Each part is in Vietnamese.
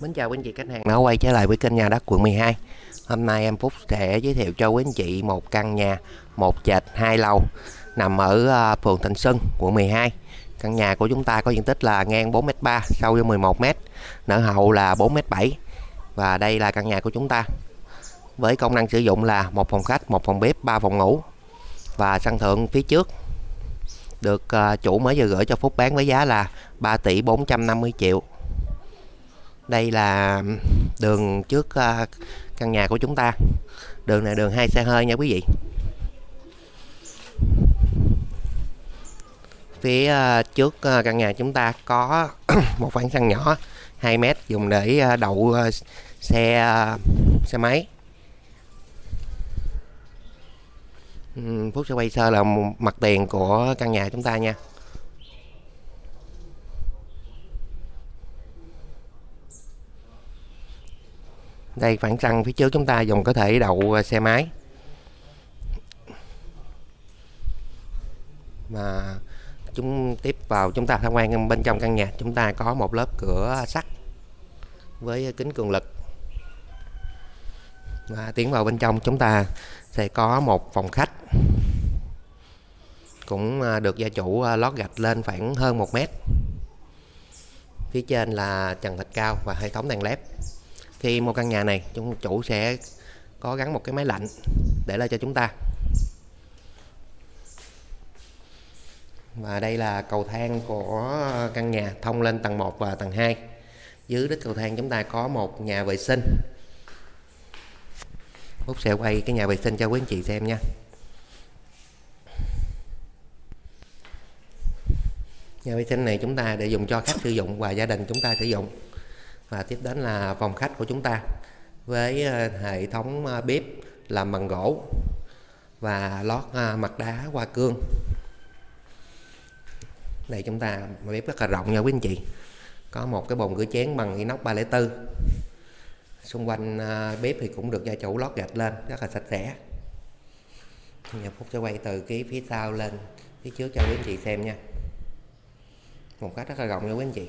Mến chào quý anh chị khách hàng đã quay trở lại với kênh nhà đất quận 12 Hôm nay em Phúc sẽ giới thiệu cho quý anh chị một căn nhà, một trệt hai lầu, nằm ở ờ, phường Thịnh Xuân, quận 12 Căn nhà của chúng ta có diện tích là ngang 4m3 sâu với 11m nở hậu là 4m7 và đây là căn nhà của chúng ta. Với công năng sử dụng là một phòng khách, một phòng bếp, ba phòng ngủ và sân thượng phía trước. Được ờ, chủ mới vừa gửi cho Phúc bán với giá là 3 tỷ 450 triệu đây là đường trước à, căn nhà của chúng ta. Đường này đường hai xe hơi nha quý vị. Phía à, trước à, căn nhà chúng ta có một khoảng sân nhỏ 2 mét dùng để đậu xe xe máy. Phút Phúc sẽ quay sơ là mặt tiền của căn nhà chúng ta nha. Đây, khoảng sân phía trước chúng ta dùng có thể đậu à, xe máy. Mà chúng tiếp vào, chúng ta tham quan bên trong căn nhà, chúng ta có một lớp cửa sắt với kính cường lực. Và tiến vào bên trong, chúng ta sẽ có một phòng khách cũng à, được gia chủ à, lót gạch lên khoảng hơn một mét. Phía trên là trần thạch cao và hệ thống đèn led khi mua căn nhà này, chúng chủ sẽ có gắn một cái máy lạnh để lại cho chúng ta. Và đây là cầu thang của căn nhà thông lên tầng 1 và tầng 2 dưới đít cầu thang chúng ta có một nhà vệ sinh. Phúc sẽ quay cái nhà vệ sinh cho quý anh chị xem nha. Nhà vệ sinh này chúng ta để dùng cho khách sử dụng và gia đình chúng ta sử dụng và tiếp đến là phòng khách của chúng ta với ờ, hệ thống ờ, bếp làm bằng gỗ và lót ờ, mặt đá hoa cương. Đây chúng ta bếp rất là rộng nha quý anh chị. Có một cái bồn rửa chén bằng inox 304 xung quanh bếp thì cũng được gia chủ lót gạch lên, rất là sạch sẽ. Nhà Phúc sẽ quay từ cái phía sau lên, phía trước cho quý anh chị xem nha. Một cách rất là rộng nha quý anh chị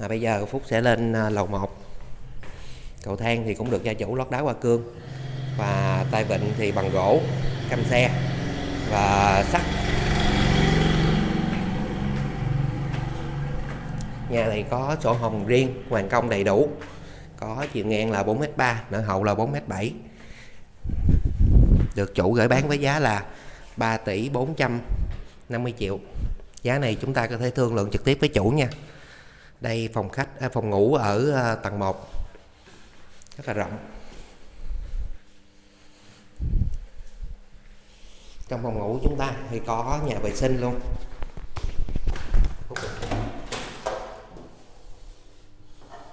à, bây giờ Phúc sẽ lên à, lầu 1 cầu thang thì cũng được gia chủ lót đá hoa cương. Và tay vịn thì bằng gỗ căm xe và sắt. Nhà này có sổ hồng riêng hoàn công đầy đủ. Có chiều ngang là 4m3 nợ hậu là 4m7 được chủ gửi bán với giá là 3 tỷ 450 triệu. Giá này chúng ta có thể thương lượng trực tiếp với chủ nha đây phòng khách à, phòng ngủ ở à, tầng 1 rất là rộng. Trong phòng ngủ chúng ta thì có nhà vệ sinh luôn.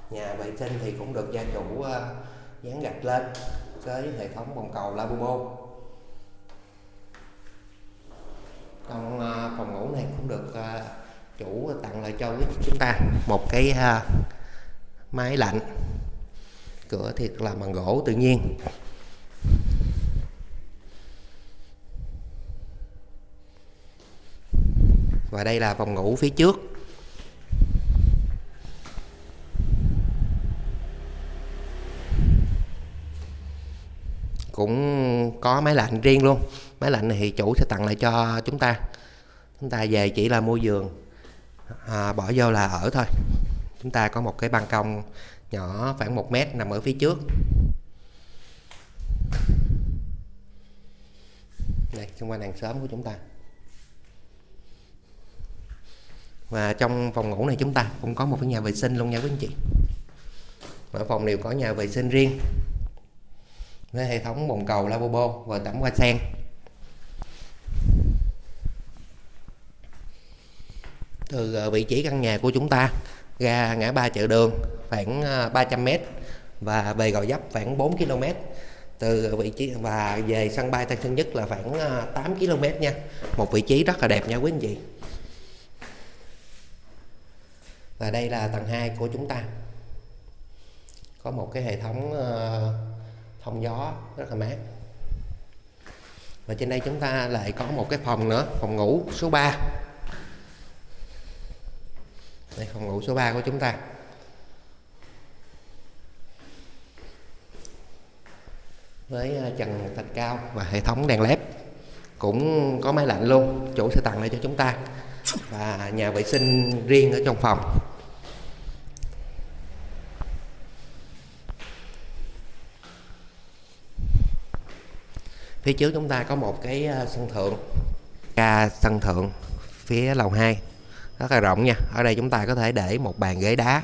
Nhà vệ sinh thì cũng được gia chủ uh, dán gạch lên với hệ thống bồn cầu Labubo trong uh, phòng ngủ này cũng được uh, chủ tặng lại cho chúng ta một cái uh, máy lạnh cửa thiệt là bằng gỗ tự nhiên. Và đây là phòng ngủ phía trước. Cũng có máy lạnh riêng luôn. Máy lạnh này thì chủ sẽ tặng lại cho chúng ta. Chúng ta về chỉ là mua giường à, bỏ vô là ở thôi. Chúng ta có một cái ban công nhỏ khoảng một mét nằm ở phía trước. Đây xung quanh hàng xóm của chúng ta. Và trong phòng ngủ này chúng ta cũng có một cái nhà vệ sinh luôn nha quý anh chị. Mỗi phòng đều có nhà vệ sinh riêng. Với hệ thống bồn cầu lavabo và tắm hoa sen. từ ờ, vị trí căn nhà của chúng ta ra ngã ba chợ đường, khoảng ờ, 300m và về Gò Dấp khoảng 4 km từ vị trí, và về sân bay Tân Sơn Nhất là khoảng ờ, 8 km nha. Một vị trí rất là đẹp nha quý anh chị. Và đây là tầng 2 của chúng ta. Có một cái hệ thống thông gió rất là mát. Và trên đây chúng ta lại có một cái phòng nữa, phòng ngủ số 3 đây, phòng ngủ số 3 của chúng ta. Với à, trần thạch cao và hệ thống đèn led cũng có máy lạnh luôn, chủ sẽ tặng lại cho chúng ta và nhà vệ sinh riêng ở trong phòng. Phía trước chúng ta có một cái à, sân thượng, ca sân thượng phía lầu 2 rất là rộng nha. Ở đây chúng ta có thể để một bàn ghế đá,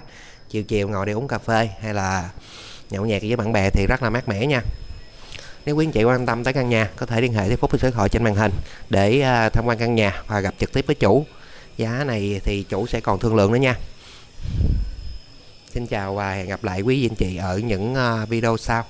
chiều chiều ngồi đi uống cà phê hay là nhậu nhẹt với bạn bè thì rất là mát mẻ nha. Nếu quý anh chị quan tâm tới căn nhà, có thể liên hệ với Phúc số điện thoại trên màn hình để à, tham quan căn nhà và gặp trực tiếp với chủ. Giá này thì chủ sẽ còn thương lượng nữa nha. Xin chào và hẹn gặp lại quý anh chị ở những à, video sau.